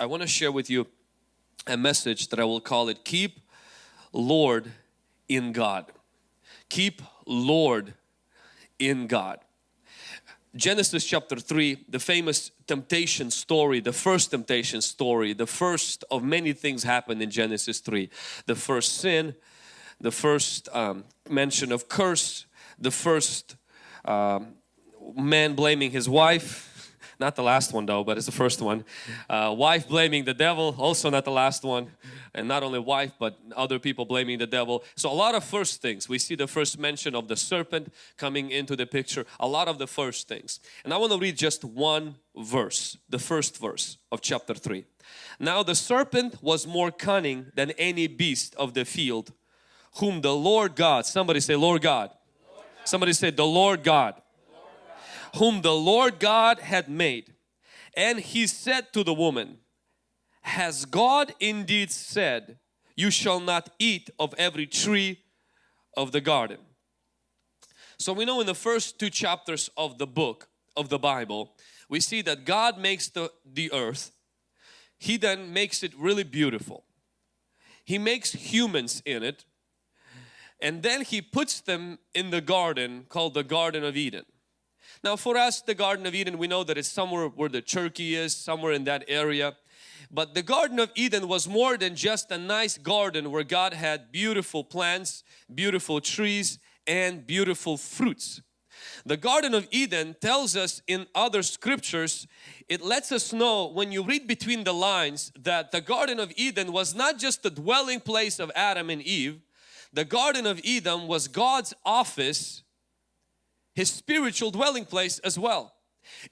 I want to share with you a message that I will call it Keep Lord in God. Keep Lord in God. Genesis chapter 3, the famous temptation story, the first temptation story, the first of many things happened in Genesis 3. The first sin, the first um, mention of curse, the first um, man blaming his wife, not the last one though, but it's the first one. Uh, wife blaming the devil, also not the last one. And not only wife, but other people blaming the devil. So a lot of first things. We see the first mention of the serpent coming into the picture. A lot of the first things. And I want to read just one verse, the first verse of chapter 3. Now the serpent was more cunning than any beast of the field whom the Lord God, somebody say Lord God. Lord God. Somebody say the Lord God whom the Lord God had made. And he said to the woman, Has God indeed said, You shall not eat of every tree of the garden? So we know in the first two chapters of the book of the Bible, we see that God makes the, the earth. He then makes it really beautiful. He makes humans in it and then He puts them in the garden called the Garden of Eden. Now for us the Garden of Eden we know that it's somewhere where the Turkey is, somewhere in that area. But the Garden of Eden was more than just a nice garden where God had beautiful plants, beautiful trees and beautiful fruits. The Garden of Eden tells us in other scriptures, it lets us know when you read between the lines that the Garden of Eden was not just the dwelling place of Adam and Eve. The Garden of Eden was God's office his spiritual dwelling place as well.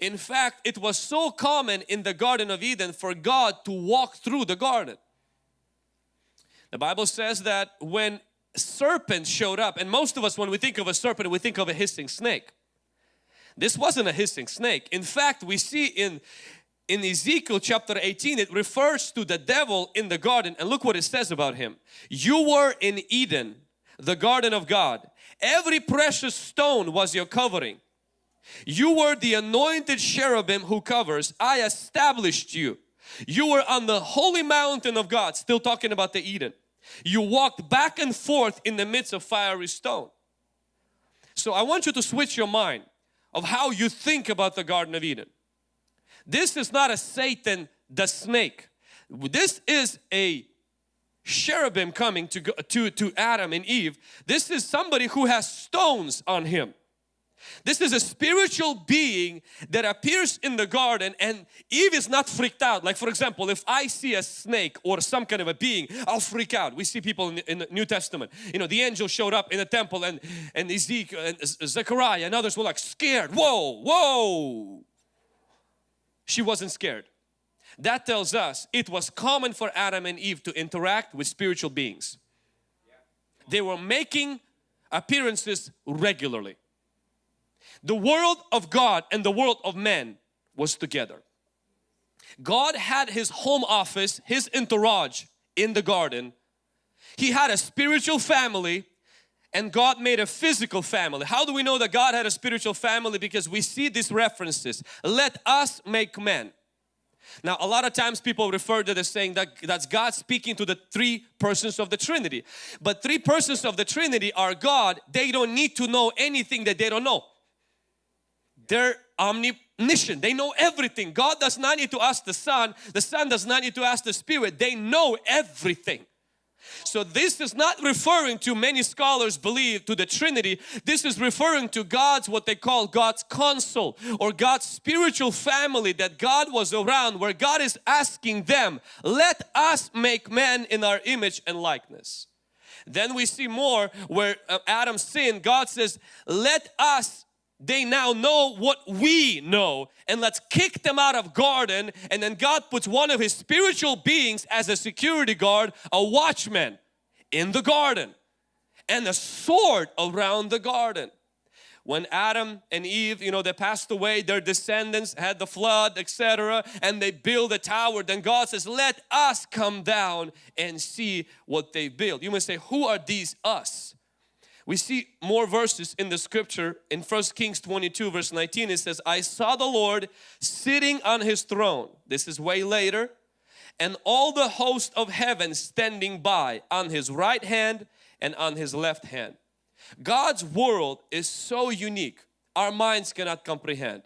In fact, it was so common in the Garden of Eden for God to walk through the garden. The Bible says that when serpents showed up, and most of us when we think of a serpent we think of a hissing snake. This wasn't a hissing snake. In fact, we see in in Ezekiel chapter 18 it refers to the devil in the garden and look what it says about him. You were in Eden, the garden of God Every precious stone was your covering. You were the anointed cherubim who covers. I established you. You were on the holy mountain of God, still talking about the Eden. You walked back and forth in the midst of fiery stone. So I want you to switch your mind of how you think about the Garden of Eden. This is not a Satan the snake. This is a cherubim coming to, to, to Adam and Eve. This is somebody who has stones on him. This is a spiritual being that appears in the garden and Eve is not freaked out. Like for example, if I see a snake or some kind of a being, I'll freak out. We see people in the, in the New Testament. You know, the angel showed up in the temple and, and Ezekiel and Zechariah and others were like scared. Whoa, whoa. She wasn't scared. That tells us it was common for Adam and Eve to interact with spiritual beings. They were making appearances regularly. The world of God and the world of men was together. God had His home office, His entourage in the garden. He had a spiritual family and God made a physical family. How do we know that God had a spiritual family? Because we see these references. Let us make men. Now a lot of times people refer to this saying that that's God speaking to the three persons of the Trinity. But three persons of the Trinity are God. They don't need to know anything that they don't know. They're omniscient. They know everything. God does not need to ask the Son. The Son does not need to ask the Spirit. They know everything. So this is not referring to many scholars believe to the Trinity. This is referring to God's what they call God's council or God's spiritual family that God was around where God is asking them, let us make man in our image and likeness. Then we see more where uh, Adam sinned, God says, let us they now know what we know. And let's kick them out of garden. And then God puts one of his spiritual beings as a security guard a watchman in the garden. And a sword around the garden. When Adam and Eve you know they passed away their descendants had the flood etc and they build a tower. Then God says let us come down and see what they build. You may say who are these us we see more verses in the scripture in First Kings 22 verse 19 it says I saw the Lord sitting on his throne this is way later and all the host of heaven standing by on his right hand and on his left hand. God's world is so unique our minds cannot comprehend.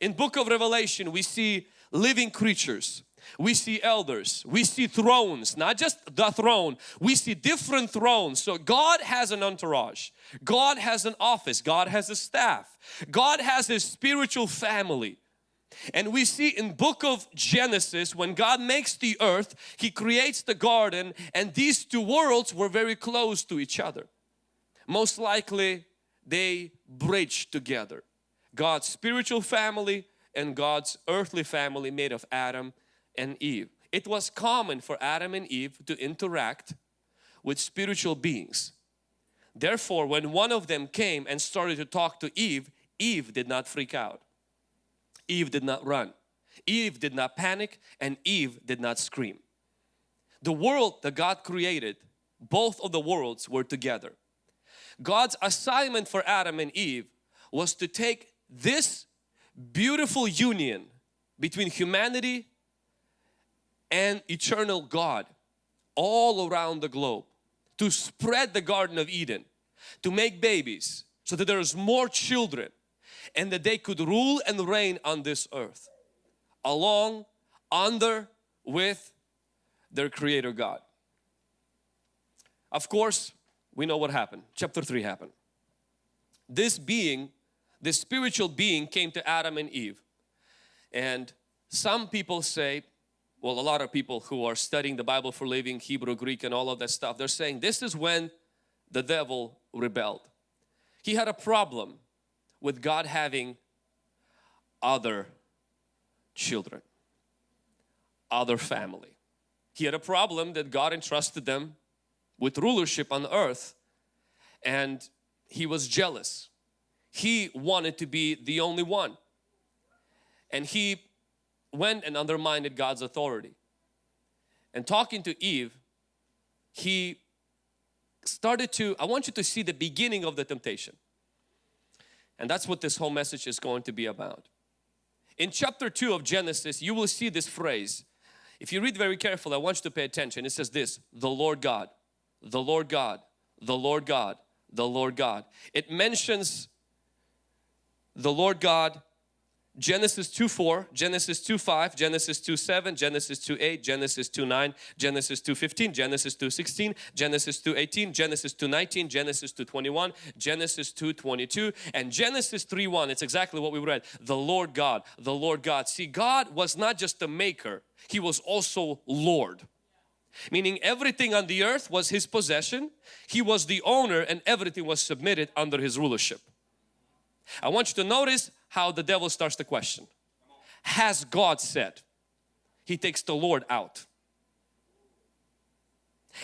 In book of Revelation we see living creatures, we see elders, we see thrones, not just the throne, we see different thrones. So God has an entourage, God has an office, God has a staff, God has a spiritual family. And we see in book of Genesis when God makes the earth, He creates the garden and these two worlds were very close to each other. Most likely they bridge together. God's spiritual family and God's earthly family made of Adam and Eve. It was common for Adam and Eve to interact with spiritual beings. Therefore, when one of them came and started to talk to Eve, Eve did not freak out. Eve did not run. Eve did not panic and Eve did not scream. The world that God created, both of the worlds were together. God's assignment for Adam and Eve was to take this beautiful union between humanity and eternal God all around the globe to spread the Garden of Eden to make babies so that there's more children and that they could rule and reign on this earth along under with their creator God. Of course we know what happened. Chapter 3 happened. This being, this spiritual being came to Adam and Eve and some people say well a lot of people who are studying the Bible for living Hebrew Greek and all of that stuff they're saying this is when the devil rebelled. He had a problem with God having other children other family. He had a problem that God entrusted them with rulership on earth and he was jealous. He wanted to be the only one and he went and undermined God's authority. And talking to Eve, he started to, I want you to see the beginning of the temptation. And that's what this whole message is going to be about. In chapter 2 of Genesis, you will see this phrase. If you read very carefully, I want you to pay attention. It says this, the Lord God, the Lord God, the Lord God, the Lord God. It mentions the Lord God Genesis 2 4, Genesis 2 5, Genesis 2 7, Genesis 2 8, Genesis 2 9, Genesis 2 15, Genesis 2 16, Genesis 2 18, Genesis 2 19, Genesis 2 21, Genesis 2 22 and Genesis 3 1. It's exactly what we read. The Lord God, the Lord God. See God was not just the maker, He was also Lord. Meaning everything on the earth was His possession. He was the owner and everything was submitted under His rulership. I want you to notice how the devil starts the question. Has God said? He takes the Lord out.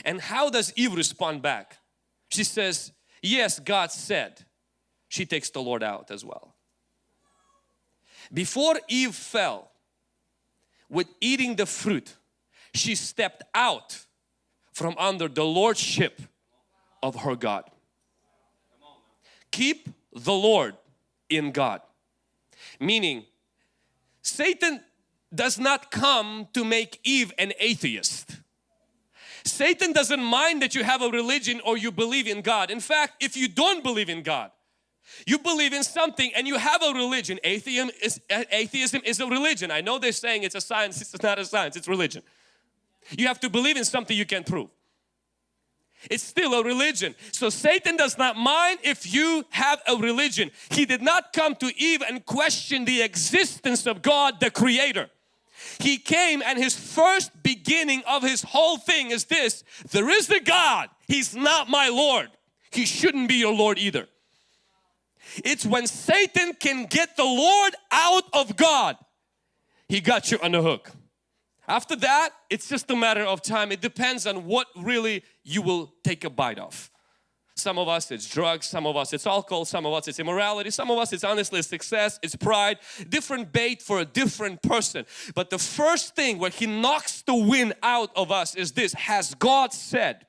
And how does Eve respond back? She says, yes, God said. She takes the Lord out as well. Before Eve fell with eating the fruit, she stepped out from under the lordship of her God. Keep the Lord in God. Meaning, Satan does not come to make Eve an atheist. Satan doesn't mind that you have a religion or you believe in God. In fact, if you don't believe in God, you believe in something and you have a religion. Atheism is, atheism is a religion. I know they're saying it's a science, it's not a science, it's religion. You have to believe in something you can prove. It's still a religion. So Satan does not mind if you have a religion. He did not come to Eve and question the existence of God the creator. He came and his first beginning of his whole thing is this. There is the God. He's not my Lord. He shouldn't be your Lord either. It's when Satan can get the Lord out of God. He got you on the hook. After that, it's just a matter of time. It depends on what really you will take a bite of. Some of us it's drugs, some of us it's alcohol, some of us it's immorality, some of us it's honestly success, it's pride. Different bait for a different person. But the first thing where He knocks the wind out of us is this, has God said?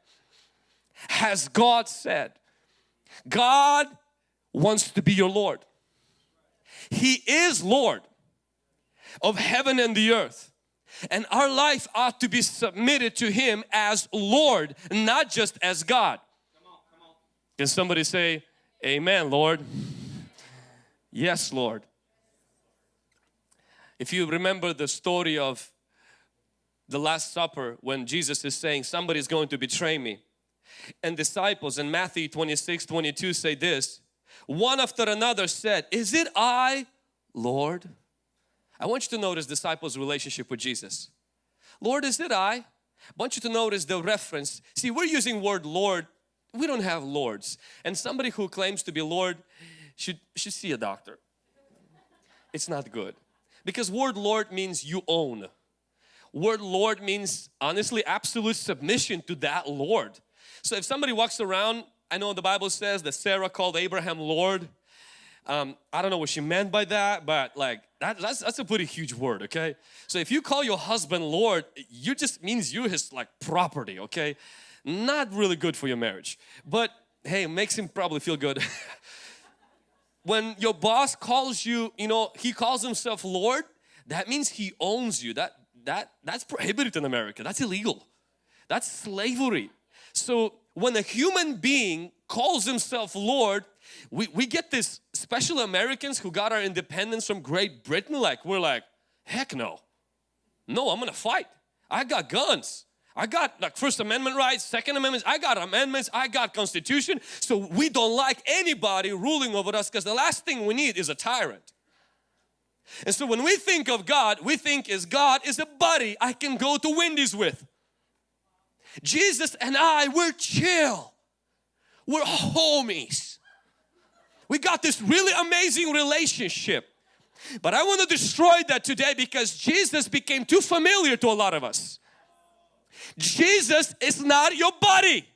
Has God said? God wants to be your Lord. He is Lord of heaven and the earth. And our life ought to be submitted to Him as Lord, not just as God. Can somebody say, Amen, Lord? Yes, Lord. If you remember the story of the Last Supper when Jesus is saying somebody is going to betray me and disciples in Matthew 26 22 say this one after another said is it I Lord I want you to notice disciples relationship with Jesus. Lord is it I? I want you to notice the reference. See we're using word Lord. We don't have lords. And somebody who claims to be Lord should should see a doctor. It's not good. Because word Lord means you own. Word Lord means honestly absolute submission to that Lord. So if somebody walks around, I know the Bible says that Sarah called Abraham Lord. Um, I don't know what she meant by that, but like that, that's, that's a pretty huge word, okay? So if you call your husband Lord, you just means you're his like property, okay? Not really good for your marriage, but hey, makes him probably feel good. when your boss calls you, you know, he calls himself Lord, that means he owns you. That that that's prohibited in America. That's illegal. That's slavery. So when a human being calls himself Lord, we, we get this special Americans who got our independence from Great Britain like we're like, heck no. No, I'm gonna fight. I got guns. I got like First Amendment rights, Second Amendment, I got amendments, I got constitution. So we don't like anybody ruling over us because the last thing we need is a tyrant. And so when we think of God, we think is God is a buddy I can go to Wendy's with. Jesus and I, we're chill. We're homies. We got this really amazing relationship. But I want to destroy that today because Jesus became too familiar to a lot of us. Jesus is not your buddy.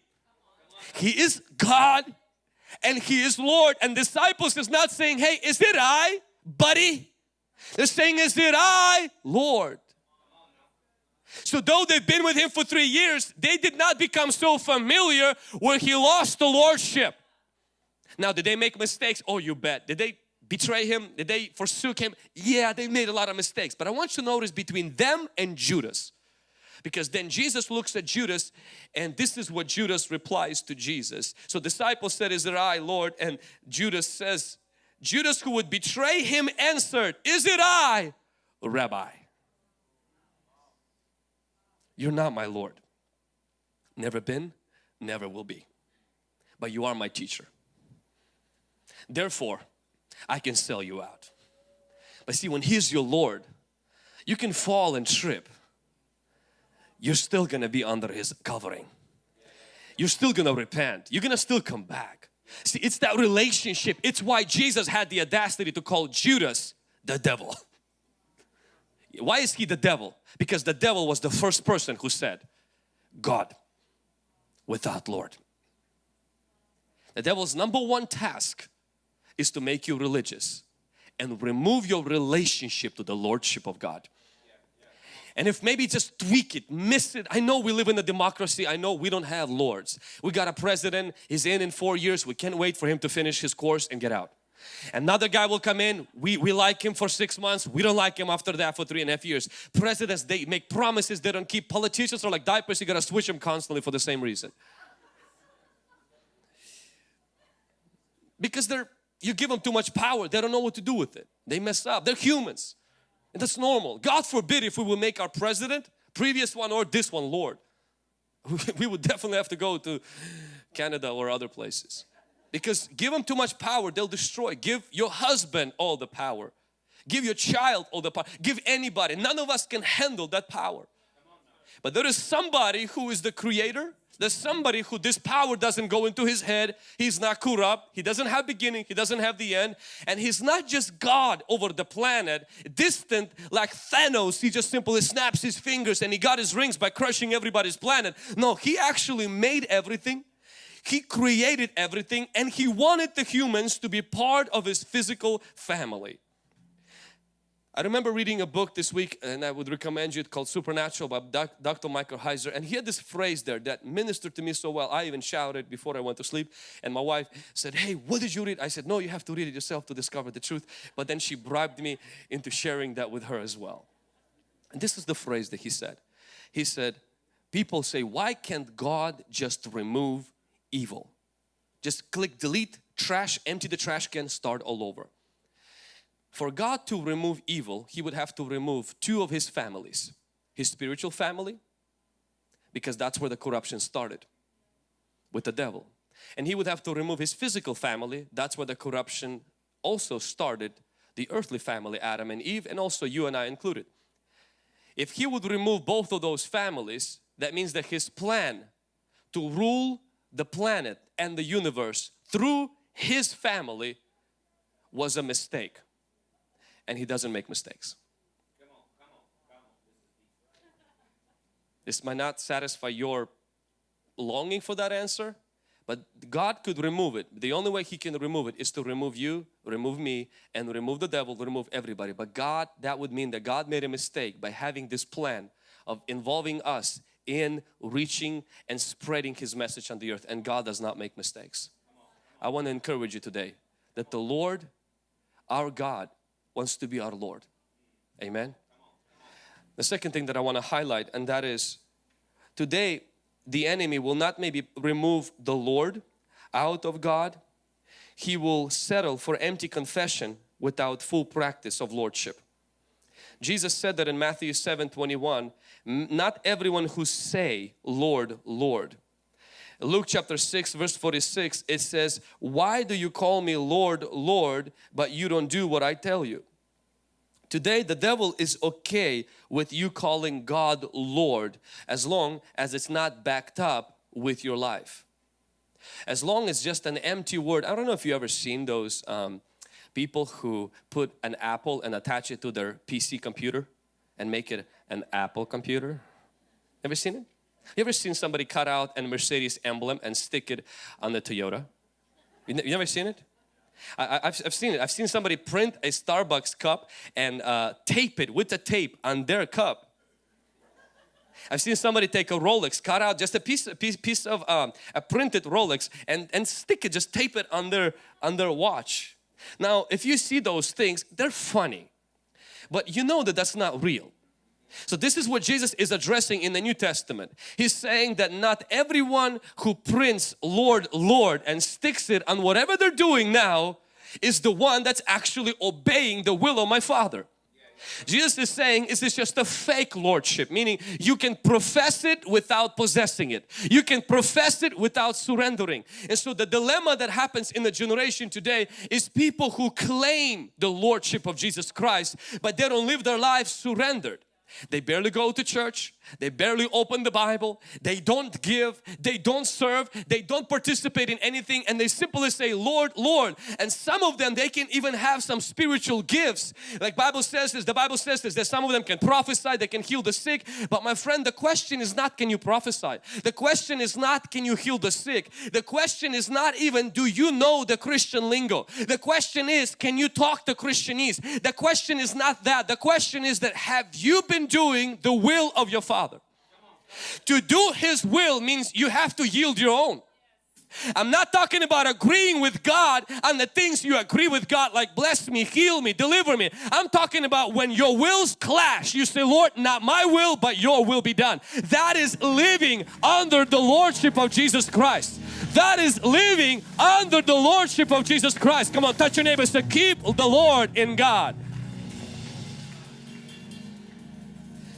He is God and He is Lord. And disciples is not saying, hey, is it I, buddy? They're saying is it I, Lord. So though they've been with him for three years, they did not become so familiar where he lost the lordship. Now did they make mistakes? Oh you bet. Did they betray him? Did they forsook him? Yeah, they made a lot of mistakes. But I want you to notice between them and Judas. Because then Jesus looks at Judas and this is what Judas replies to Jesus. So disciples said, is it I Lord? And Judas says, Judas who would betray him answered, Is it I, Rabbi? You're not my Lord. Never been, never will be. But you are my teacher. Therefore, I can sell you out. But see, when He's your Lord, you can fall and trip. You're still going to be under His covering. You're still going to repent. You're going to still come back. See, it's that relationship. It's why Jesus had the audacity to call Judas the devil. Why is he the devil? Because the devil was the first person who said, God without Lord. The devil's number one task is to make you religious and remove your relationship to the Lordship of God and if maybe just tweak it, miss it. I know we live in a democracy. I know we don't have lords. We got a president, he's in in four years. We can't wait for him to finish his course and get out. Another guy will come in, we, we like him for six months, we don't like him after that for three and a half years. Presidents, they make promises they don't keep. Politicians are like diapers, you gotta switch them constantly for the same reason. Because they're, you give them too much power, they don't know what to do with it. They mess up, they're humans. And that's normal. God forbid if we will make our president, previous one or this one, Lord. We would definitely have to go to Canada or other places. Because give them too much power, they'll destroy. Give your husband all the power. Give your child all the power. Give anybody. None of us can handle that power. But there is somebody who is the creator there's somebody who this power doesn't go into his head. He's not corrupt. He doesn't have beginning. He doesn't have the end. And he's not just God over the planet, distant like Thanos. He just simply snaps his fingers and he got his rings by crushing everybody's planet. No, he actually made everything. He created everything and he wanted the humans to be part of his physical family. I remember reading a book this week and I would recommend you it called Supernatural by Dr. Michael Heiser and he had this phrase there that ministered to me so well. I even shouted before I went to sleep and my wife said, hey what did you read? I said, no you have to read it yourself to discover the truth. But then she bribed me into sharing that with her as well. And this is the phrase that he said. He said, people say, why can't God just remove evil? Just click delete, trash, empty the trash can, start all over. For God to remove evil, He would have to remove two of His families. His spiritual family, because that's where the corruption started with the devil. And He would have to remove His physical family, that's where the corruption also started, the earthly family, Adam and Eve, and also you and I included. If He would remove both of those families, that means that His plan to rule the planet and the universe through His family was a mistake and he doesn't make mistakes. This might not satisfy your longing for that answer, but God could remove it. The only way He can remove it is to remove you, remove me, and remove the devil, remove everybody. But God, that would mean that God made a mistake by having this plan of involving us in reaching and spreading His message on the earth. And God does not make mistakes. I want to encourage you today that the Lord, our God, wants to be our Lord. Amen. The second thing that I want to highlight and that is today the enemy will not maybe remove the Lord out of God. He will settle for empty confession without full practice of Lordship. Jesus said that in Matthew 7 21, not everyone who say Lord, Lord. Luke chapter 6 verse 46 it says, why do you call me Lord, Lord, but you don't do what I tell you? Today the devil is okay with you calling God Lord as long as it's not backed up with your life. As long as just an empty word. I don't know if you ever seen those um, people who put an apple and attach it to their PC computer and make it an Apple computer. Ever seen it? You ever seen somebody cut out a Mercedes emblem and stick it on the Toyota? You never seen it? I, have I've seen it. I've seen somebody print a Starbucks cup and uh, tape it with the tape on their cup. I've seen somebody take a Rolex, cut out just a piece, a piece, piece of um, a printed Rolex and, and stick it, just tape it on their, on their watch. Now, if you see those things, they're funny, but you know that that's not real. So this is what Jesus is addressing in the New Testament. He's saying that not everyone who prints Lord, Lord and sticks it on whatever they're doing now is the one that's actually obeying the will of my Father. Jesus is saying is this is just a fake lordship meaning you can profess it without possessing it you can profess it without surrendering and so the dilemma that happens in the generation today is people who claim the lordship of Jesus Christ but they don't live their lives surrendered they barely go to church. They barely open the Bible. They don't give. They don't serve. They don't participate in anything and they simply say, Lord, Lord. And some of them, they can even have some spiritual gifts. Like Bible says this, the Bible says this, that some of them can prophesy, they can heal the sick. But my friend, the question is not can you prophesy? The question is not can you heal the sick? The question is not even do you know the Christian lingo? The question is can you talk the Christianese? The question is not that. The question is that have you been doing the will of your Father. To do His will means you have to yield your own. I'm not talking about agreeing with God on the things you agree with God like bless me, heal me, deliver me. I'm talking about when your wills clash, you say, Lord, not my will, but your will be done. That is living under the Lordship of Jesus Christ. That is living under the Lordship of Jesus Christ. Come on, touch your neighbor. Say, keep the Lord in God.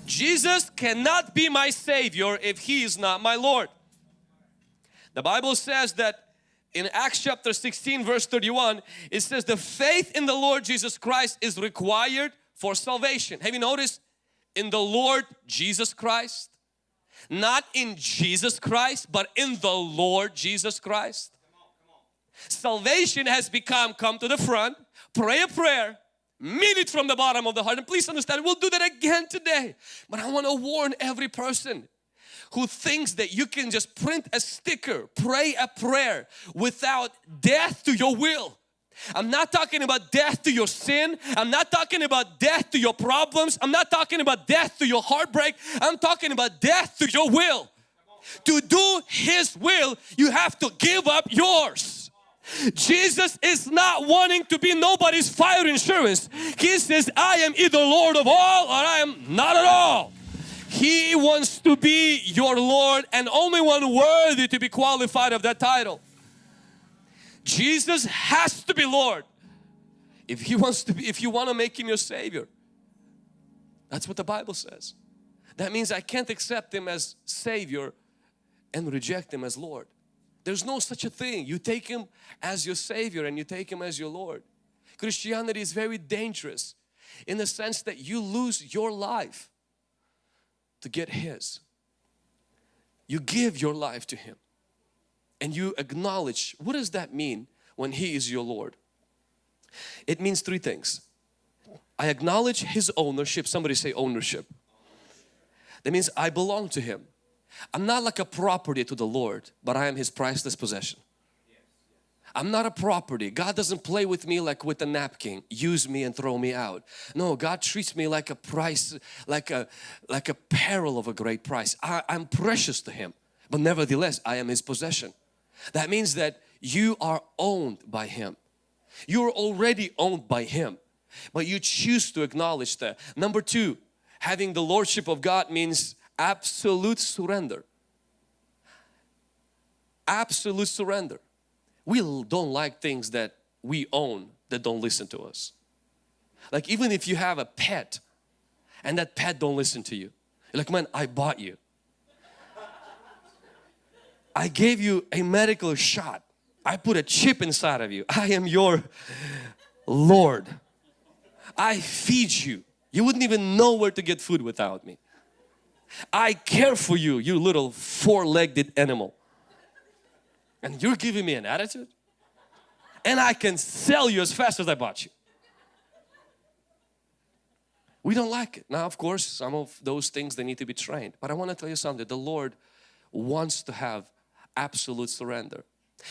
Jesus cannot be my Savior if He is not my Lord. The Bible says that in Acts chapter 16 verse 31 it says the faith in the Lord Jesus Christ is required for salvation. Have you noticed? In the Lord Jesus Christ. Not in Jesus Christ but in the Lord Jesus Christ. Salvation has become come to the front, pray a prayer, mean it from the bottom of the heart and please understand we'll do that again today but I want to warn every person who thinks that you can just print a sticker pray a prayer without death to your will I'm not talking about death to your sin. I'm not talking about death to your problems. I'm not talking about death to your heartbreak. I'm talking about death to your will. To do His will, you have to give up yours. Jesus is not wanting to be nobody's fire insurance. He says, I am either Lord of all or I am not at all. He wants to be your Lord and only one worthy to be qualified of that title. Jesus has to be Lord. If He wants to be, if you want to make Him your Savior. That's what the Bible says. That means I can't accept Him as Savior and reject Him as Lord. There's no such a thing. You take Him as your Savior and you take Him as your Lord. Christianity is very dangerous in the sense that you lose your life to get His. You give your life to Him and you acknowledge, what does that mean when He is your Lord? It means three things. I acknowledge His ownership. Somebody say ownership. That means I belong to Him. I'm not like a property to the Lord, but I am His priceless possession. I'm not a property. God doesn't play with me like with a napkin, use me and throw me out. No, God treats me like a price, like a like a peril of a great price. I, I'm precious to Him, but nevertheless, I am His possession. That means that you are owned by Him. You're already owned by Him, but you choose to acknowledge that. Number two, having the Lordship of God means absolute surrender. Absolute surrender. We don't like things that we own that don't listen to us. Like even if you have a pet and that pet don't listen to you. like, man, I bought you. I gave you a medical shot. I put a chip inside of you. I am your Lord. I feed you. You wouldn't even know where to get food without me. I care for you, you little four-legged animal. And you're giving me an attitude? And I can sell you as fast as I bought you. We don't like it. Now, of course, some of those things they need to be trained. But I want to tell you something. The Lord wants to have absolute surrender.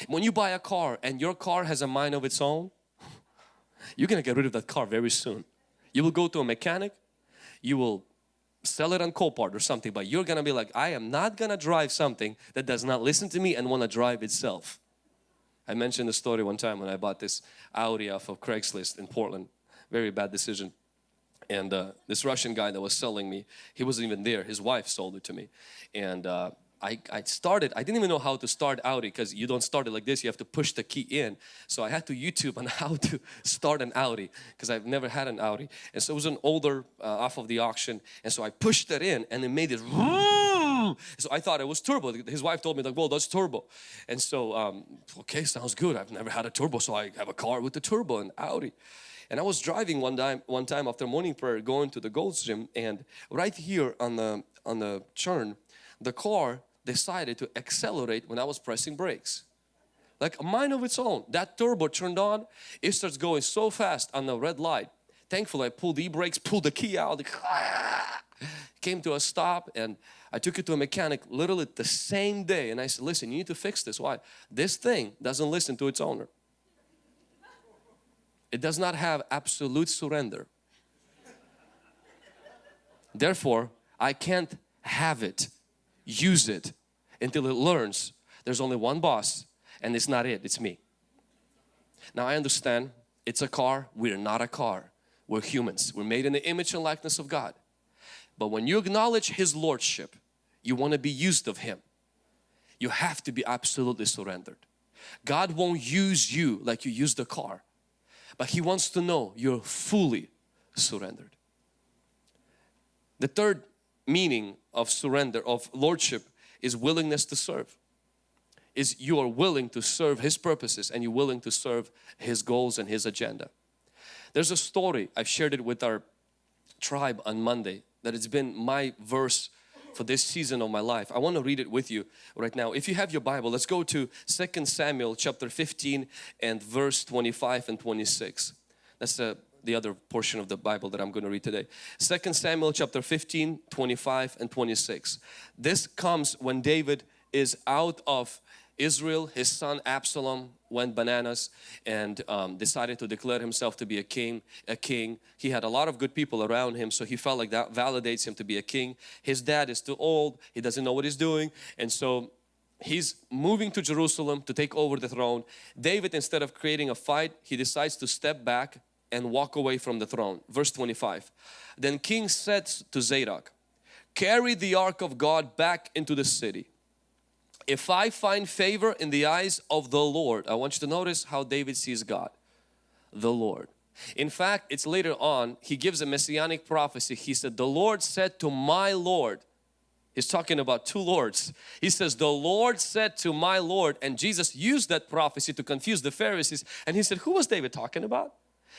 When you buy a car and your car has a mind of its own, you're going to get rid of that car very soon. You will go to a mechanic, you will sell it on Copart or something, but you're gonna be like, I am not gonna drive something that does not listen to me and want to drive itself. I mentioned the story one time when I bought this Audi off of Craigslist in Portland. Very bad decision. And uh, this Russian guy that was selling me, he wasn't even there. His wife sold it to me. And uh, I, I started, I didn't even know how to start Audi because you don't start it like this, you have to push the key in. So I had to YouTube on how to start an Audi because I've never had an Audi. And so it was an older uh, off of the auction and so I pushed it in and it made it so I thought it was turbo. His wife told me like, well that's turbo. And so, um, okay sounds good. I've never had a turbo so I have a car with the turbo and Audi. And I was driving one time, one time after morning prayer going to the Gold's Gym and right here on the, on the churn, the car decided to accelerate when I was pressing brakes. Like a mind of its own. That turbo turned on, it starts going so fast on the red light. Thankfully I pulled the e-brakes, pulled the key out, came to a stop and I took it to a mechanic literally the same day and I said, listen, you need to fix this. Why? This thing doesn't listen to its owner. It does not have absolute surrender. Therefore, I can't have it, use it, until it learns there's only one boss and it's not it, it's me. Now I understand it's a car, we're not a car. We're humans. We're made in the image and likeness of God. But when you acknowledge His Lordship, you want to be used of Him. You have to be absolutely surrendered. God won't use you like you use the car. But He wants to know you're fully surrendered. The third meaning of surrender, of Lordship is willingness to serve. Is you are willing to serve His purposes and you're willing to serve His goals and His agenda. There's a story, I've shared it with our tribe on Monday that it's been my verse for this season of my life. I want to read it with you right now. If you have your Bible, let's go to 2 Samuel chapter 15 and verse 25 and 26. That's the the other portion of the Bible that I'm going to read today. 2 Samuel chapter 15, 25 and 26. This comes when David is out of Israel, his son Absalom went bananas and um, decided to declare himself to be a king, a king. He had a lot of good people around him so he felt like that validates him to be a king. His dad is too old, he doesn't know what he's doing and so he's moving to Jerusalem to take over the throne. David instead of creating a fight he decides to step back and walk away from the throne. Verse 25. Then king said to Zadok, carry the ark of God back into the city. If I find favor in the eyes of the Lord, I want you to notice how David sees God, the Lord. In fact, it's later on, he gives a messianic prophecy. He said, the Lord said to my Lord, He's talking about two lords. He says, the Lord said to my Lord, and Jesus used that prophecy to confuse the Pharisees. And he said, who was David talking about?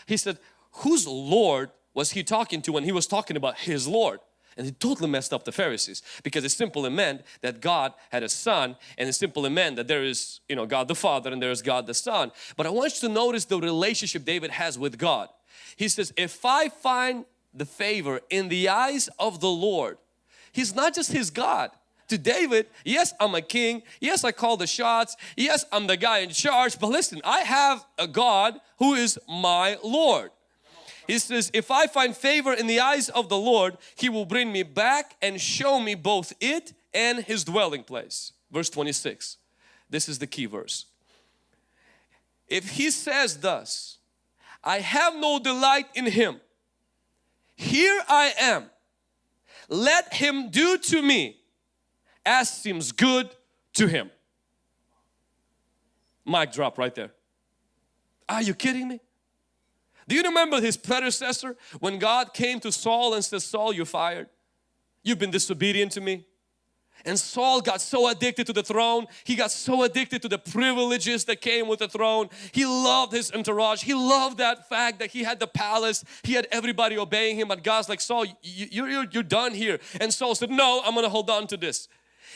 He said, whose Lord was he talking to when he was talking about his Lord? And he totally messed up the Pharisees because it simply meant that God had a son and it simply meant that there is, you know, God the Father and there is God the Son. But I want you to notice the relationship David has with God. He says, if I find the favor in the eyes of the Lord, He's not just his God. To David, yes, I'm a king. Yes, I call the shots. Yes, I'm the guy in charge. But listen, I have a God who is my Lord. He says, if I find favor in the eyes of the Lord, He will bring me back and show me both it and His dwelling place. Verse 26. This is the key verse. If He says thus, I have no delight in Him. Here I am let him do to me as seems good to him. Mic drop right there. Are you kidding me? Do you remember his predecessor when God came to Saul and said, Saul, you're fired. You've been disobedient to me. And Saul got so addicted to the throne. He got so addicted to the privileges that came with the throne. He loved his entourage. He loved that fact that he had the palace. He had everybody obeying him. But God's like, Saul, you, are you're, you're done here. And Saul said, no, I'm going to hold on to this.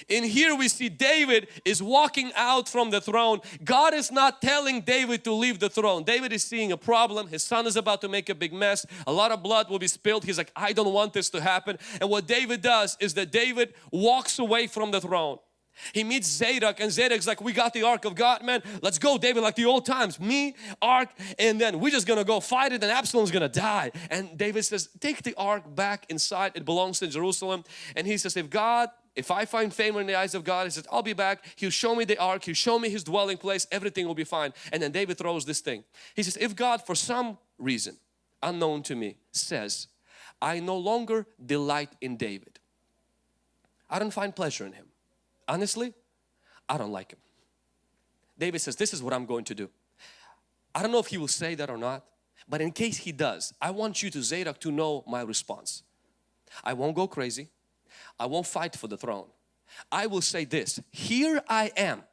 In here we see David is walking out from the throne. God is not telling David to leave the throne. David is seeing a problem. His son is about to make a big mess. A lot of blood will be spilled. He's like, I don't want this to happen. And what David does is that David walks away from the throne. He meets Zadok and Zadok's like, we got the ark of God, man. Let's go, David, like the old times. Me, ark, and then we're just gonna go fight it and Absalom's gonna die. And David says, take the ark back inside. It belongs to Jerusalem. And he says, if God if I find favor in the eyes of God, he says, I'll be back. He'll show me the ark. He'll show me his dwelling place. Everything will be fine. And then David throws this thing. He says, if God for some reason unknown to me says, I no longer delight in David. I don't find pleasure in him. Honestly, I don't like him. David says, this is what I'm going to do. I don't know if he will say that or not, but in case he does, I want you to Zadok to know my response. I won't go crazy. I won't fight for the throne. I will say this, here I am.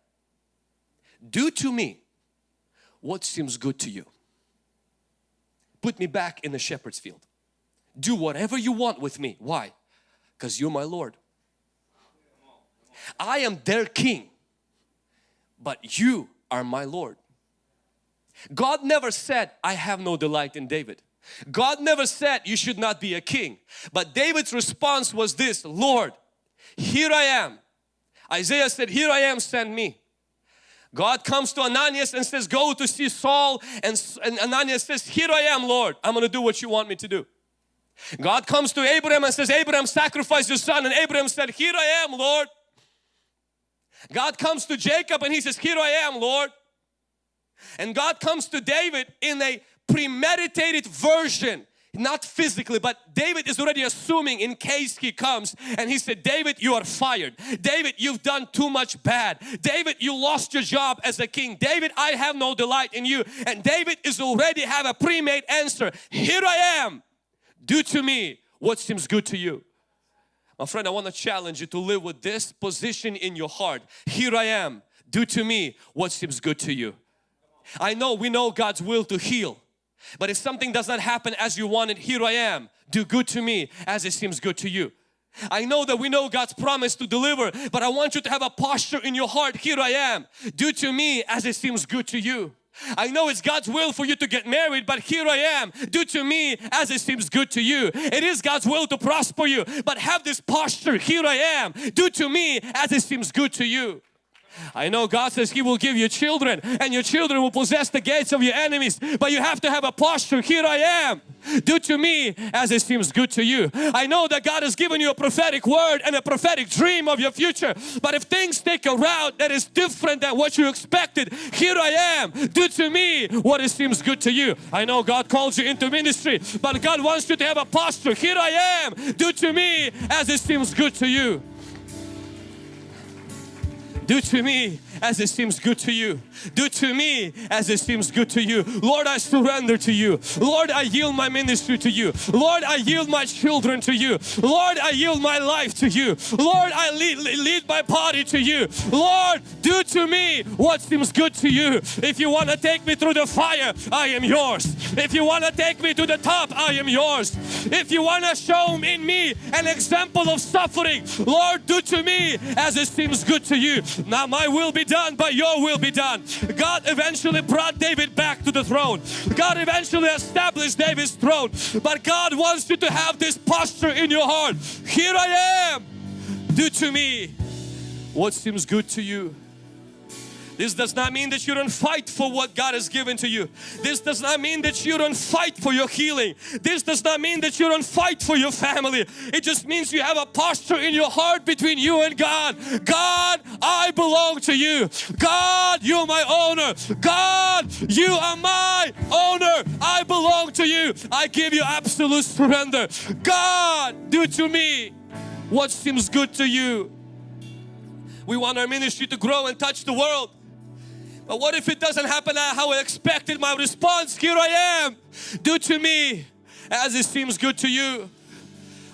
Do to me what seems good to you. Put me back in the shepherd's field. Do whatever you want with me. Why? Because you're my Lord. I am their king, but you are my Lord. God never said, I have no delight in David. God never said you should not be a king. But David's response was this, Lord, here I am. Isaiah said, here I am, send me. God comes to Ananias and says, go to see Saul. And, and Ananias says, here I am, Lord. I'm going to do what you want me to do. God comes to Abraham and says, Abraham, sacrifice your son. And Abraham said, here I am, Lord. God comes to Jacob and he says, here I am, Lord. And God comes to David in a premeditated version not physically but David is already assuming in case he comes and he said David you are fired. David you've done too much bad. David you lost your job as a king. David I have no delight in you. And David is already have a pre-made answer. Here I am. Do to me what seems good to you. My friend I want to challenge you to live with this position in your heart. Here I am. Do to me what seems good to you. I know we know God's will to heal but if something does not happen as you wanted, here I am. Do good to me as it seems good to you. I know that we know God's promise to deliver, but I want you to have a posture in your heart. Here I am. Do to me as it seems good to you. I know it's God's will for you to get married, but here I am. Do to me as it seems good to you. It is God's will to prosper you, but have this posture. Here I am. Do to me as it seems good to you. I know God says He will give you children and your children will possess the gates of your enemies but you have to have a posture, here I am. Do to me as it seems good to you. I know that God has given you a prophetic word and a prophetic dream of your future but if things take a route that is different than what you expected, here I am. Do to me what it seems good to you. I know God calls you into ministry but God wants you to have a posture. Here I am. Do to me as it seems good to you. Do to me as it seems good to you. Do to me as it seems good to you. Lord, I surrender to you. Lord, I yield my ministry to you. Lord, I yield my children to you. Lord, I yield my life to you. Lord, I lead, lead my body to you. Lord, do to me what seems good to you. If you want to take me through the fire, I am yours. If you want to take me to the top, I am yours. If you want to show in me an example of suffering, Lord, do to me as it seems good to you. Now my will be done, but your will be done. God eventually brought David back to the throne. God eventually established David's throne. But God wants you to have this posture in your heart. Here I am. Do to me what seems good to you. This does not mean that you don't fight for what God has given to you. This does not mean that you don't fight for your healing. This does not mean that you don't fight for your family. It just means you have a posture in your heart between you and God. God, I belong to you. God, you're my owner. God, you are my owner. I belong to you. I give you absolute surrender. God, do to me what seems good to you. We want our ministry to grow and touch the world. But what if it doesn't happen how I expected? My response, here I am. Do to me as it seems good to you.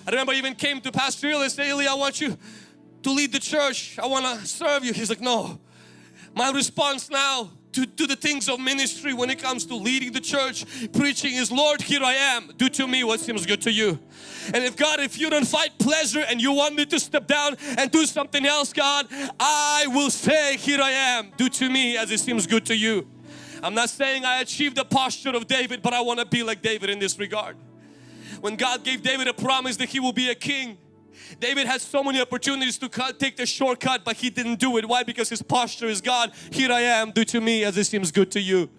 I remember I even came to Pastor Eli and said, Eli, I want you to lead the church. I want to serve you. He's like, no. My response now to, to the things of ministry when it comes to leading the church, preaching is Lord here I am, do to me what seems good to you. And if God, if you don't fight pleasure and you want me to step down and do something else God, I will say here I am, do to me as it seems good to you. I'm not saying I achieved the posture of David but I want to be like David in this regard. When God gave David a promise that he will be a king David had so many opportunities to cut, take the shortcut but he didn't do it. Why? Because his posture is God, here I am, do to me as it seems good to you.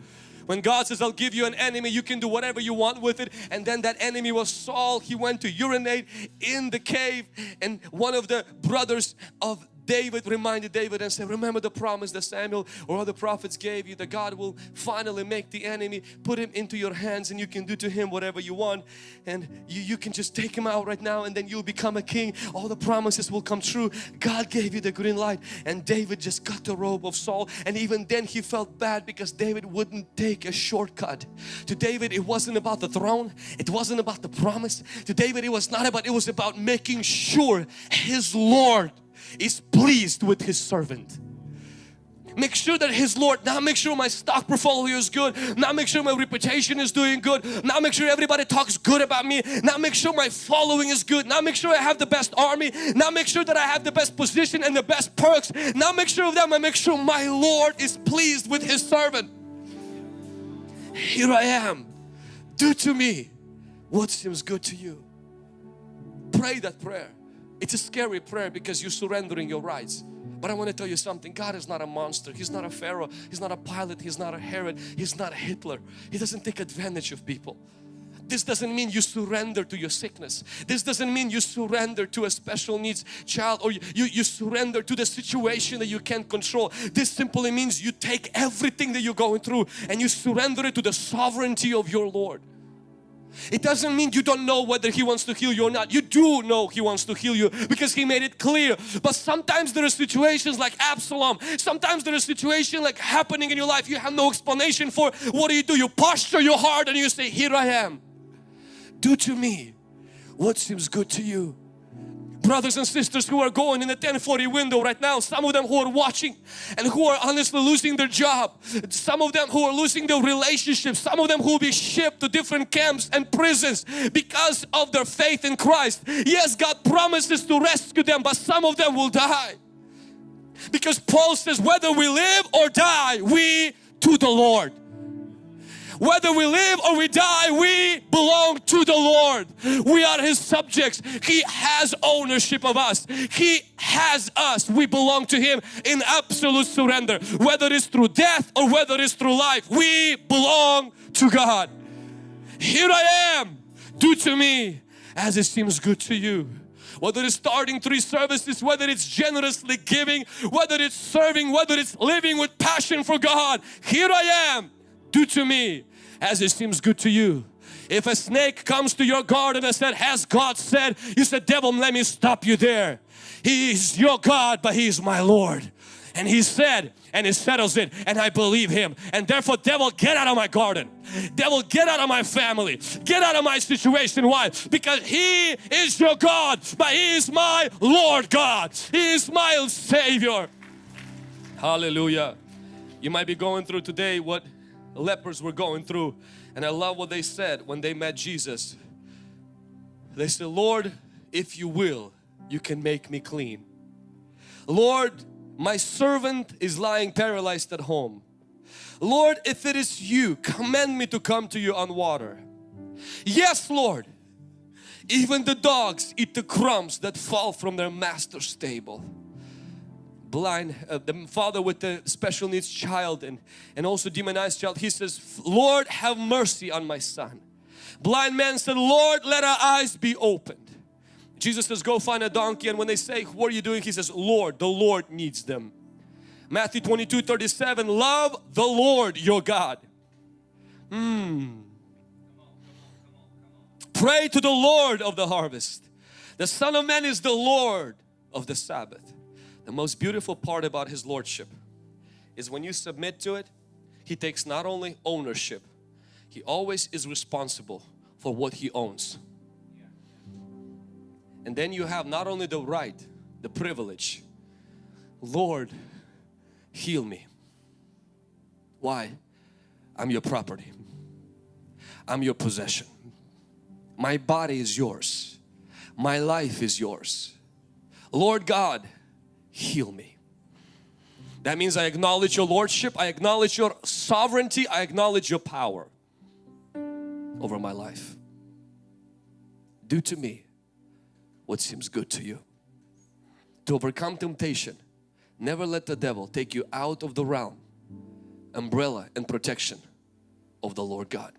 When God says, I'll give you an enemy, you can do whatever you want with it. And then that enemy was Saul. He went to urinate in the cave and one of the brothers of David reminded David and said, remember the promise that Samuel or other prophets gave you that God will finally make the enemy, put him into your hands and you can do to him whatever you want and you, you can just take him out right now and then you'll become a king. All the promises will come true. God gave you the green light and David just got the robe of Saul and even then he felt bad because David wouldn't take a shortcut. To David it wasn't about the throne, it wasn't about the promise. To David it was not about, it was about making sure his Lord is pleased with his servant. Make sure that his Lord now make sure my stock portfolio is good. Now make sure my reputation is doing good. Now make sure everybody talks good about me. Now make sure my following is good. Now make sure I have the best army. Now make sure that I have the best position and the best perks. Now make sure of them I make sure my Lord is pleased with his servant. Here I am. Do to me what seems good to you. Pray that prayer it's a scary prayer because you're surrendering your rights. But I want to tell you something, God is not a monster. He's not a Pharaoh. He's not a Pilate. He's not a Herod. He's not a Hitler. He doesn't take advantage of people. This doesn't mean you surrender to your sickness. This doesn't mean you surrender to a special needs child or you, you surrender to the situation that you can't control. This simply means you take everything that you're going through and you surrender it to the sovereignty of your Lord. It doesn't mean you don't know whether He wants to heal you or not. You do know He wants to heal you because He made it clear. But sometimes there are situations like Absalom. Sometimes there are situations like happening in your life you have no explanation for. What do you do? You posture your heart and you say, here I am. Do to me what seems good to you brothers and sisters who are going in the 1040 window right now some of them who are watching and who are honestly losing their job some of them who are losing their relationships some of them who will be shipped to different camps and prisons because of their faith in Christ. Yes God promises to rescue them but some of them will die. Because Paul says whether we live or die we to the Lord Whether we live or we die, we belong to the Lord. We are His subjects. He has ownership of us. He has us. We belong to Him in absolute surrender. Whether it's through death or whether it's through life, we belong to God. Here I am. Do to me as it seems good to you whether it's starting three services, whether it's generously giving, whether it's serving, whether it's living with passion for God. Here I am, do to me as it seems good to you. If a snake comes to your garden and said, has God said, you said, devil let me stop you there. He is your God but He is my Lord. And He said, and He settles it and I believe Him. And therefore devil get out of my garden. Devil get out of my family. Get out of my situation. Why? Because He is your God but He is my Lord God. He is my Savior. Hallelujah. You might be going through today what lepers were going through and I love what they said when they met Jesus. They said, Lord, if you will, you can make me clean. Lord, my servant is lying paralyzed at home. Lord, if it is you, command me to come to you on water. Yes, Lord. Even the dogs eat the crumbs that fall from their master's table. Blind, uh, the father with the special needs child and, and also demonized child, he says, Lord, have mercy on my son. Blind man said, Lord, let our eyes be opened. Jesus says, go find a donkey and when they say, what are you doing? He says, Lord, the Lord needs them. Matthew 22, 37, love the Lord your God. Hmm. Pray to the Lord of the harvest. The Son of Man is the Lord of the Sabbath. The most beautiful part about His Lordship is when you submit to it, He takes not only ownership, He always is responsible for what He owns. And then you have not only the right, the privilege, Lord, heal me. Why? I'm your property. I'm your possession. My body is yours. My life is yours. Lord God, heal me. That means I acknowledge your lordship, I acknowledge your sovereignty, I acknowledge your power over my life. Do to me what seems good to you. To overcome temptation, never let the devil take you out of the realm, umbrella and protection of the Lord God.